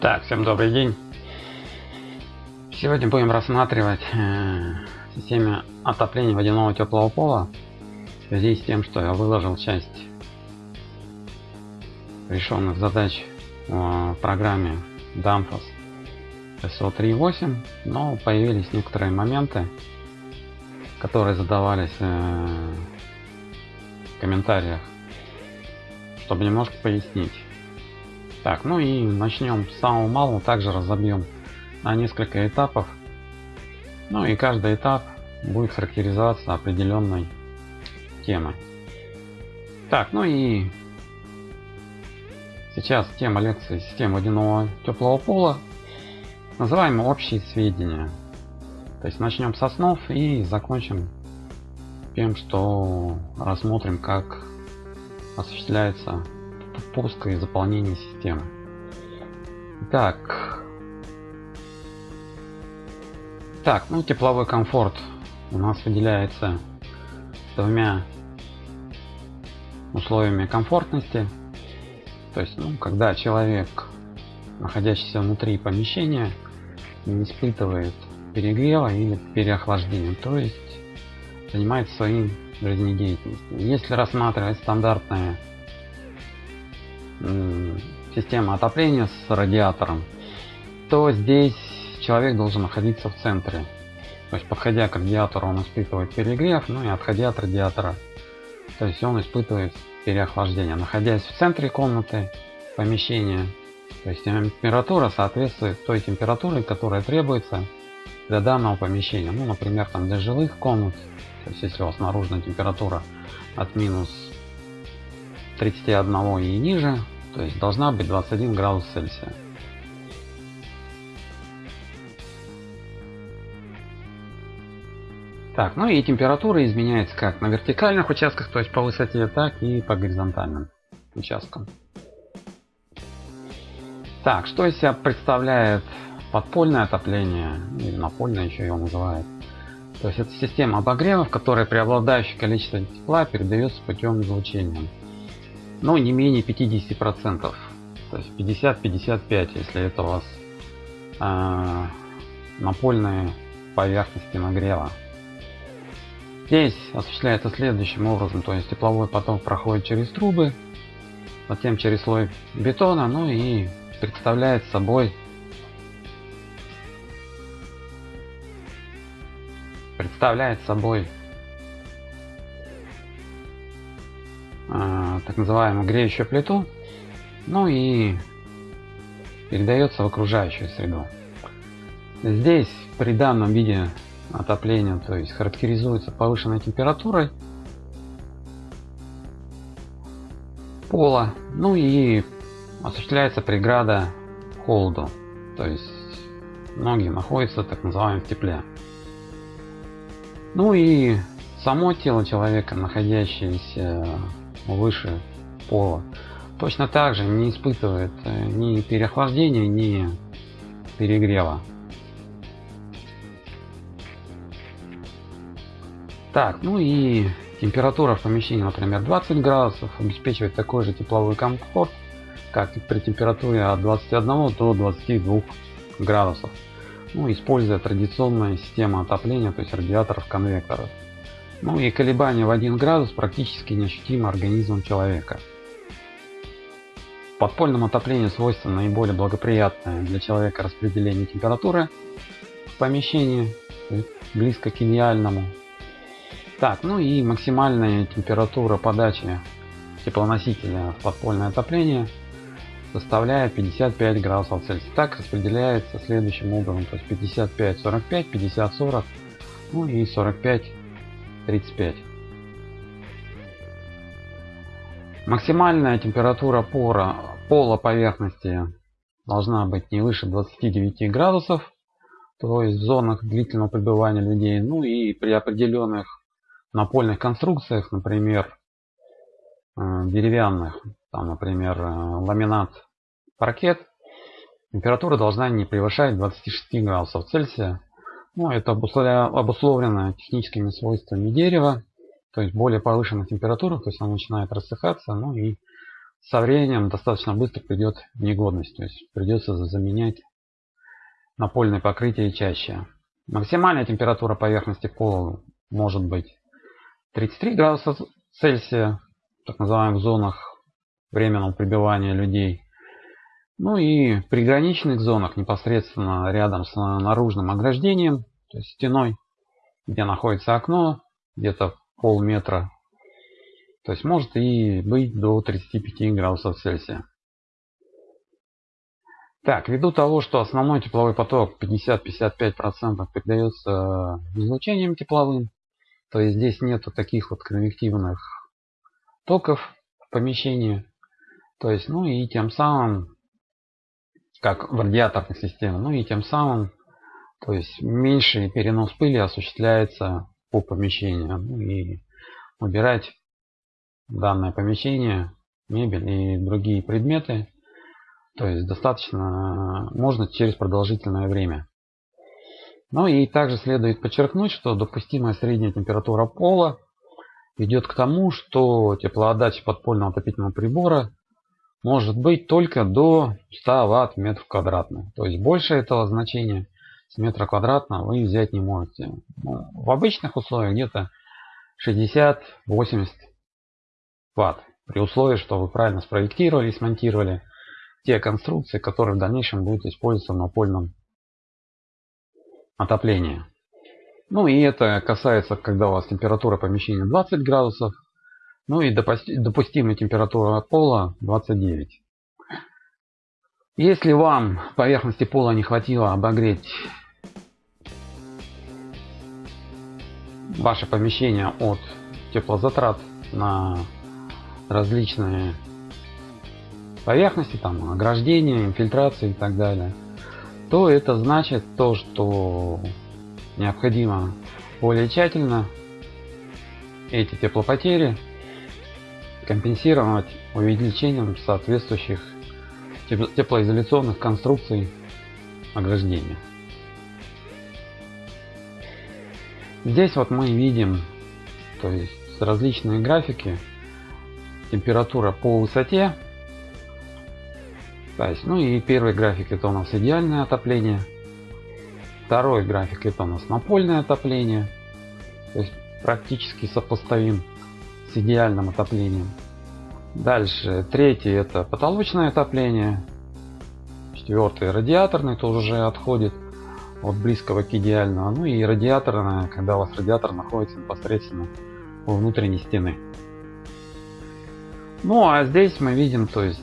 Так, всем добрый день. Сегодня будем рассматривать э, системе отопления водяного теплого пола в связи с тем, что я выложил часть решенных задач в программе Danfoss SO3.8, но появились некоторые моменты, которые задавались э, в комментариях, чтобы немножко пояснить. Так, ну и начнем с самого малого, также разобьем на несколько этапов. Ну и каждый этап будет характеризоваться определенной темой. Так, ну и сейчас тема лекции система водяного теплого пола. Называем общие сведения. То есть начнем с основ и закончим тем, что рассмотрим, как осуществляется пуска и заполнение системы. Так. Так, ну тепловой комфорт у нас выделяется двумя условиями комфортности. То есть, ну, когда человек, находящийся внутри помещения, не испытывает перегрева или переохлаждения, то есть занимается своим жизнедеятельностью. Если рассматривать стандартные система отопления с радиатором, то здесь человек должен находиться в центре. То есть подходя к радиатору он испытывает перегрев, ну и отходя от радиатора, то есть он испытывает переохлаждение. Находясь в центре комнаты, помещения, то есть температура соответствует той температуре, которая требуется для данного помещения. Ну, например, там для жилых комнат, то есть если у вас наружная температура от минус 31 и ниже, то есть должна быть 21 градус Цельсия. Так, ну и температура изменяется как на вертикальных участках, то есть по высоте, так и по горизонтальным участкам. Так, что из себя представляет подпольное отопление, или напольное еще его называют. То есть это система обогрева, в которой преобладающее количество тепла передается путем излучения но не менее 50 процентов. То есть 50-55 если это у вас э, напольные поверхности нагрева. Здесь осуществляется следующим образом. То есть тепловой поток проходит через трубы затем через слой бетона ну и представляет собой представляет собой а, так называемую греющую плиту, ну и передается в окружающую среду. Здесь при данном виде отопления, то есть характеризуется повышенной температурой пола, ну и осуществляется преграда холоду, то есть ноги находятся так называемом тепле. Ну и само тело человека, находящееся выше пола. Точно так же не испытывает э, ни переохлаждения ни перегрева. Так ну и температура в помещении например 20 градусов обеспечивает такой же тепловой комфорт как и при температуре от 21 до 22 градусов. Ну, используя традиционную систему отопления то есть радиаторов конвекторов ну и колебания в 1 градус практически неощутимо организмом человека. Подпольному отоплению свойственно наиболее благоприятное для человека распределение температуры в помещении, близко к идеальному. Так, ну и максимальная температура подачи теплоносителя в подпольное отопление составляет 55 градусов Цельсия. Так распределяется следующим образом, то есть 55-45, 50-40, ну и 45 35. Максимальная температура пора, пола поверхности должна быть не выше 29 градусов, то есть в зонах длительного пребывания людей. Ну и при определенных напольных конструкциях, например, э, деревянных, там, например, э, ламинат, паркет, температура должна не превышать 26 градусов Цельсия. Ну, это обусловлено техническими свойствами дерева, то есть более повышенных температурах, то есть оно начинает рассыхаться, ну и со временем достаточно быстро придет в негодность. То есть придется заменять напольное покрытие чаще. Максимальная температура поверхности пола может быть 33 градуса Цельсия, так называемых зонах временного пребывания людей. Ну и в приграничных зонах, непосредственно рядом с наружным ограждением, то есть стеной, где находится окно, где-то полметра, то есть может и быть до 35 градусов Цельсия. Так, ввиду того, что основной тепловой поток 50-55% передается излучением тепловым, то есть здесь нету таких вот конвективных токов в помещении. То есть, ну и тем самым, как в радиаторной системе, ну и тем самым, то есть меньший перенос пыли осуществляется по помещению. Ну и убирать данное помещение, мебель и другие предметы, то есть достаточно можно через продолжительное время. Ну и также следует подчеркнуть, что допустимая средняя температура пола ведет к тому, что теплоотдача подпольного отопительного прибора может быть только до 100 Вт в метр квадратный. То есть больше этого значения с метра квадратного вы взять не можете. Ну, в обычных условиях где-то 60-80 Вт. При условии, что вы правильно спроектировали и смонтировали те конструкции, которые в дальнейшем будут использоваться в напольном отоплении. Ну и это касается, когда у вас температура помещения 20 градусов, ну и допустимая температура пола 29. Если вам поверхности пола не хватило обогреть ваше помещение от теплозатрат на различные поверхности, там ограждения, инфильтрации и так далее, то это значит то, что необходимо более тщательно эти теплопотери компенсировать увеличением соответствующих теплоизоляционных конструкций ограждения. Здесь вот мы видим то есть различные графики. Температура по высоте. То есть, ну и первый график это у нас идеальное отопление. Второй график это у нас напольное отопление. То есть практически сопоставим с идеальным отоплением. Дальше третий это потолочное отопление. Четвертый радиаторный тоже уже отходит от близкого к идеальному. Ну и радиаторная когда у вас радиатор находится непосредственно у внутренней стены. Ну а здесь мы видим то есть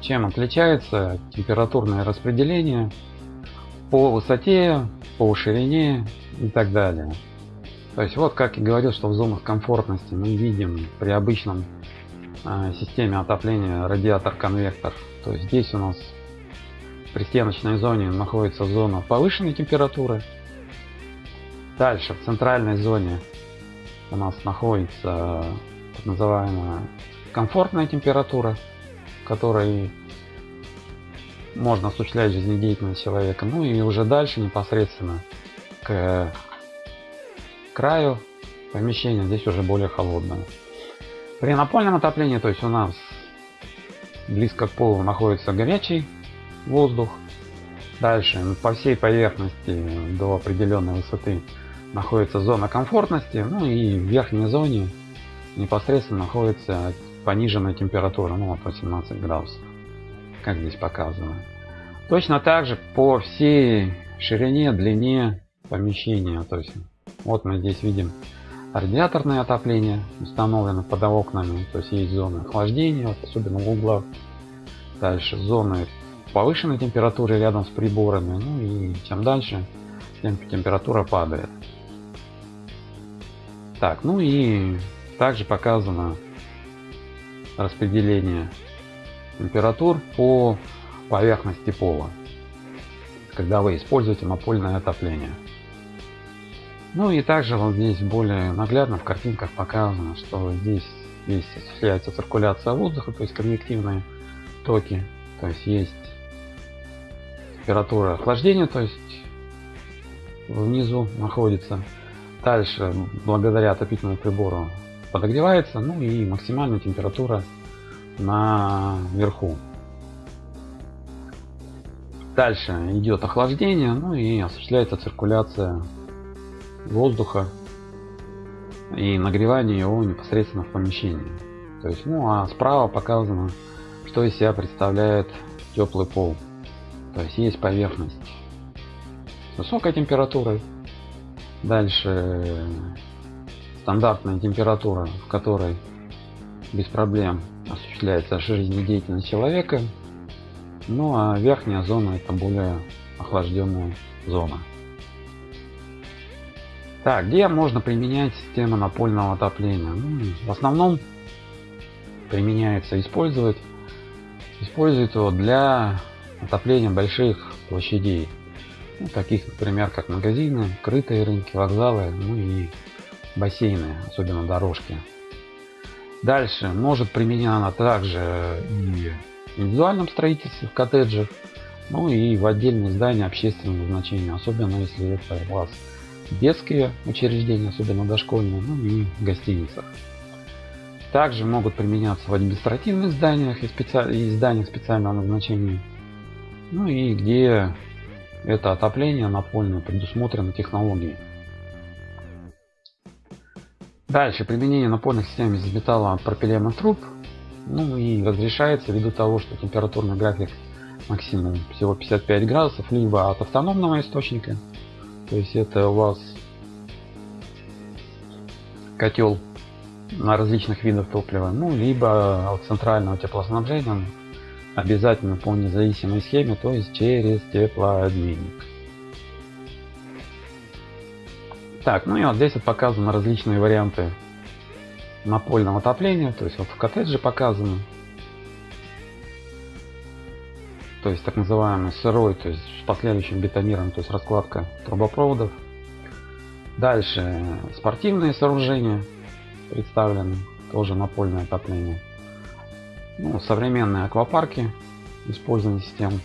чем отличается температурное распределение по высоте по ширине и так далее то есть вот как и говорил что в зонах комфортности мы видим при обычном э, системе отопления радиатор конвектор то есть здесь у нас при стеночной зоне находится зона повышенной температуры. Дальше в центральной зоне у нас находится так называемая комфортная температура которой можно осуществлять жизнедеятельность человека. Ну и уже дальше непосредственно к краю помещения здесь уже более холодное. При напольном отоплении то есть у нас близко к полу находится горячий воздух. Дальше по всей поверхности до определенной высоты находится зона комфортности ну и в верхней зоне непосредственно находится пониженная температура ну вот 18 градусов как здесь показано. Точно так же по всей ширине длине помещения то есть вот мы здесь видим радиаторное отопление установлено под окнами то есть есть зоны охлаждения вот, особенно в углах дальше зоны повышенной температуры рядом с приборами ну и чем дальше тем температура падает так ну и также показано распределение температур по поверхности пола, когда вы используете напольное отопление. Ну и также вот здесь более наглядно в картинках показано, что здесь есть осуществляется циркуляция воздуха, то есть конвективные токи, то есть есть температура охлаждения, то есть внизу находится. Дальше, благодаря отопительному прибору, подогревается, ну и максимальная температура на верху. Дальше идет охлаждение, ну и осуществляется циркуляция воздуха и нагревание его непосредственно в помещении. То есть, ну а справа показано, что из себя представляет теплый пол. То есть есть поверхность с высокой температурой, дальше стандартная температура, в которой без проблем осуществляется жизнедеятельность человека. Ну а верхняя зона это более охлажденная зона. Так, где можно применять систему напольного отопления? Ну, в основном применяется использовать использует его для отопления больших площадей ну, таких например как магазины крытые рынки вокзалы ну и бассейны особенно дорожки дальше может применяться также и в индивидуальном строительстве в коттеджах ну и в отдельные здания общественного значения особенно если это у вас детские учреждения, особенно дошкольные, ну и гостиницах. Также могут применяться в административных зданиях и, специ... и зданиях специального назначения. Ну и где это отопление напольное предусмотрено технологией. Дальше применение напольных систем из металла пропиленных труб. Ну и разрешается ввиду того, что температурный график максимум всего 55 градусов, либо от автономного источника, то есть это у вас котел на различных видах топлива, ну либо от центрального теплоснабжения обязательно по независимой схеме, то есть через теплообменник. Так, ну и вот здесь вот показаны различные варианты напольного отопления, то есть вот в коттедже показано то есть так называемый сырой, то есть с последующим бетонированием, то есть раскладка трубопроводов. Дальше спортивные сооружения представлены, тоже напольное отопление. Ну, современные аквапарки, использование систем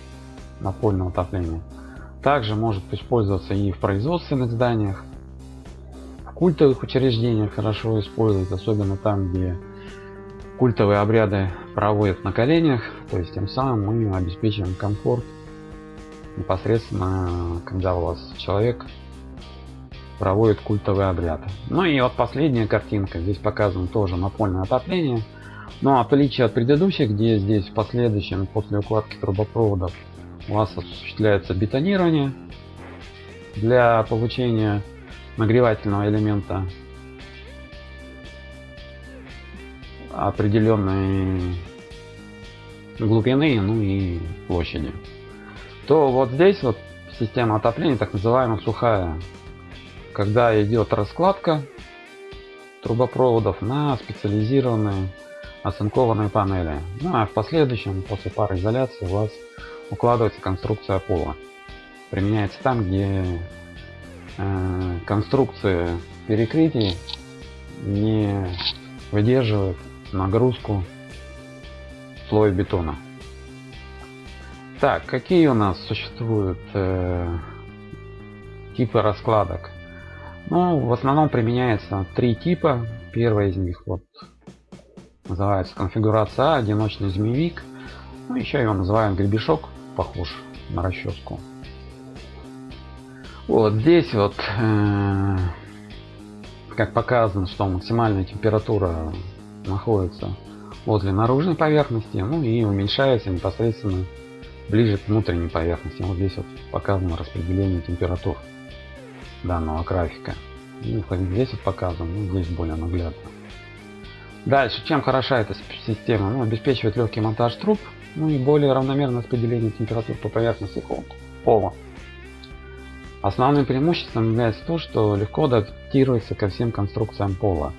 напольного отопления. Также может использоваться и в производственных зданиях, в культовых учреждениях хорошо использовать, особенно там, где культовые обряды проводят на коленях, то есть тем самым мы обеспечиваем комфорт непосредственно, когда у вас человек проводит культовый обряд. Ну и вот последняя картинка, здесь показано тоже напольное отопление. Но отличие от предыдущих, где здесь в последующем после укладки трубопроводов у вас осуществляется бетонирование для получения нагревательного элемента определенной глубины, ну и площади. То вот здесь вот система отопления, так называемая сухая, когда идет раскладка трубопроводов на специализированные оцинкованные панели. Ну а в последующем, после пары изоляции, у вас укладывается конструкция пола. Применяется там, где э, конструкции перекрытий не выдерживают нагрузку слоя бетона. Так, какие у нас существуют э, типы раскладок? Ну, в основном применяется три типа. Первый из них вот называется конфигурация А, одиночный змеевик. Ну, еще его называем гребешок, похож на расческу. Вот здесь вот, э, как показано, что максимальная температура находится возле наружной поверхности, ну и уменьшается непосредственно ближе к внутренней поверхности. Вот здесь вот показано распределение температур данного графика. Ну, здесь вот показано, ну, здесь более наглядно. Дальше, чем хороша эта система? Ну, обеспечивает легкий монтаж труб, ну и более равномерное распределение температур по поверхности пола. Основным преимуществом является то, что легко адаптируется ко всем конструкциям пола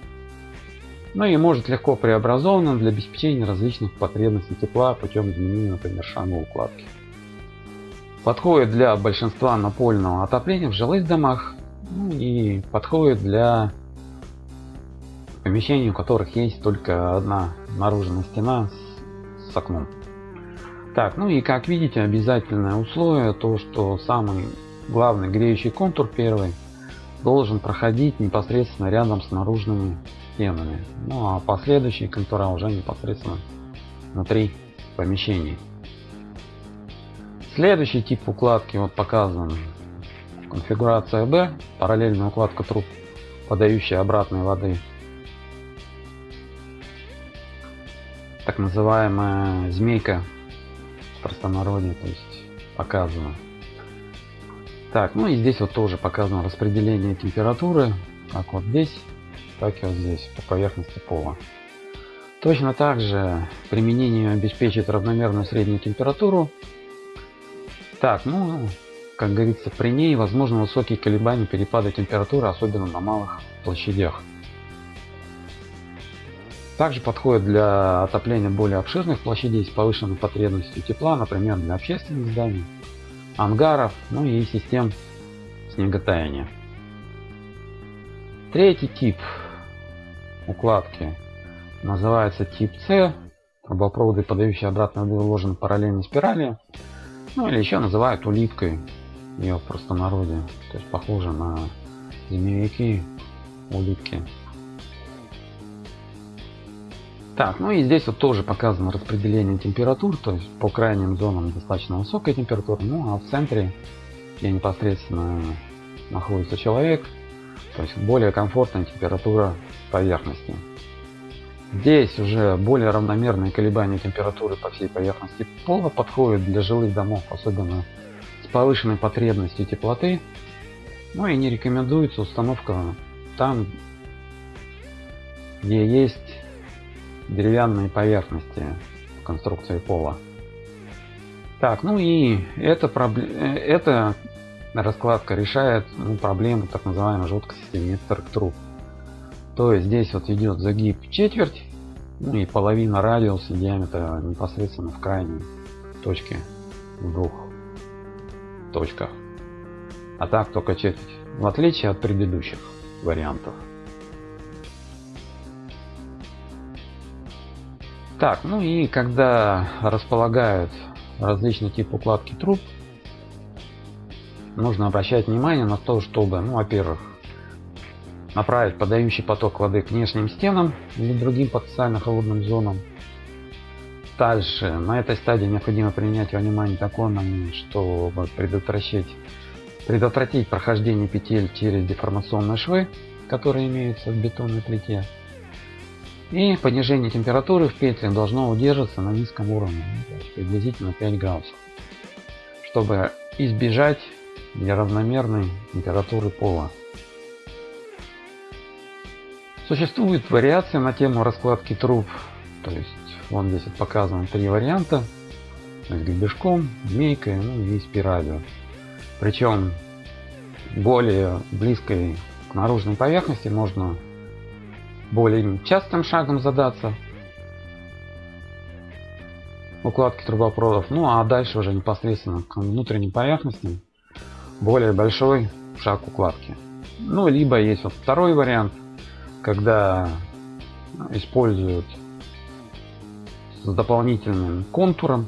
но ну и может легко преобразована для обеспечения различных потребностей тепла путем изменения, например, шагу укладки. Подходит для большинства напольного отопления в жилых домах ну и подходит для помещений, у которых есть только одна наружная стена с, с окном. Так, ну и как видите, обязательное условие то, что самый главный греющий контур первый должен проходить непосредственно рядом с наружными стенами. Ну а последующие контура уже непосредственно внутри помещений. Следующий тип укладки вот показан. Конфигурация B, параллельная укладка труб, подающая обратной воды. Так называемая змейка в простонародье, то есть показано. Так, ну и здесь вот тоже показано распределение температуры, как вот здесь, так и вот здесь, по поверхности пола. Точно так же применение обеспечит равномерную среднюю температуру. Так, ну, как говорится, при ней возможны высокие колебания перепада температуры, особенно на малых площадях. Также подходит для отопления более обширных площадей с повышенной потребностью тепла, например, для общественных зданий, ангаров, ну и систем снеготаяния. Третий тип укладки называется тип С. Трубопроводы, подающие обратно воду, уложены параллельно спирали. Ну или еще называют улиткой. Ее в простонародье. То есть похоже на змеевики, улитки. Так, ну и здесь вот тоже показано распределение температур, то есть по крайним зонам достаточно высокая температура, ну а в центре, где непосредственно находится человек, то есть более комфортная температура поверхности. Здесь уже более равномерные колебания температуры по всей поверхности пола подходят для жилых домов, особенно с повышенной потребностью теплоты. Ну и не рекомендуется установка там, где есть деревянные поверхности в конструкции пола. Так, ну и эта, проблема, эта раскладка решает ну, проблему так называемой жесткости труб. То есть здесь вот идет загиб четверть ну и половина радиуса диаметра непосредственно в крайней точке в двух точках. А так только четверть. В отличие от предыдущих вариантов. Так, ну и когда располагают различные типы укладки труб, нужно обращать внимание на то, чтобы, ну, во-первых, направить подающий поток воды к внешним стенам или другим потенциально холодным зонам. Дальше, на этой стадии необходимо принять во внимание такой момент, чтобы предотвратить, предотвратить прохождение петель через деформационные швы, которые имеются в бетонной плите. И понижение температуры в петлях должно удерживаться на низком уровне, ну, приблизительно 5 градусов, чтобы избежать неравномерной температуры пола. Существует вариация на тему раскладки труб, то есть вон здесь показано три варианта, то есть гребешком, змейкой, ну и спиралью. Причем более близкой к наружной поверхности можно более частым шагом задаться укладки трубопроводов. Ну а дальше уже непосредственно к внутренним поверхностям более большой шаг укладки. Ну либо есть вот второй вариант, когда используют с дополнительным контуром,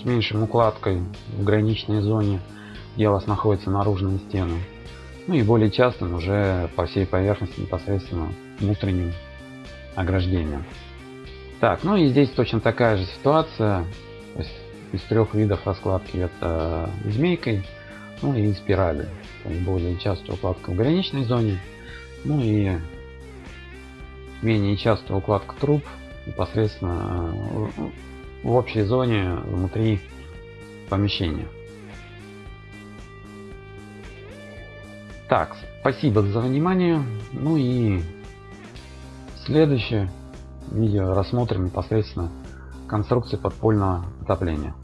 с меньшим укладкой в граничной зоне, где у вас находятся наружные стены. Ну и более частым уже по всей поверхности непосредственно внутренним ограждением. Так, ну и здесь точно такая же ситуация. То есть из трех видов раскладки это змейкой, ну и спирали. Более частая укладка в граничной зоне, ну и менее частая укладка труб непосредственно в общей зоне внутри помещения. Так, спасибо за внимание. Ну и следующее видео рассмотрим непосредственно конструкции подпольного отопления.